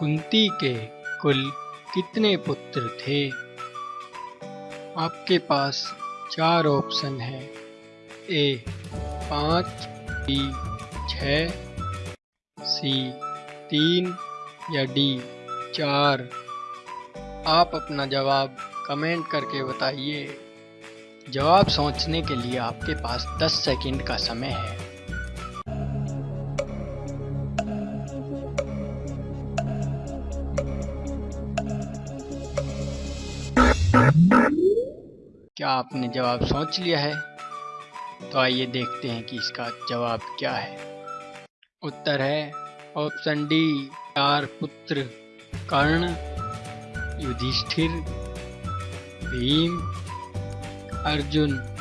कुंती के कुल कितने पुत्र थे? आपके पास चार ऑप्शन है। ए, पाँच, बी छ सी, तीन या डी, चार। आप अपना जवाब कमेंट करके बताइए। जवाब सोचने के लिए आपके पास 10 सेकंड का समय है। क्या आपने जवाब सोच लिया है? तो आइए देखते हैं कि इसका जवाब क्या है। उत्तर है ऑप्शन डी, चार पुत्र, कर्ण, युधिष्ठिर, भीम, अर्जुन।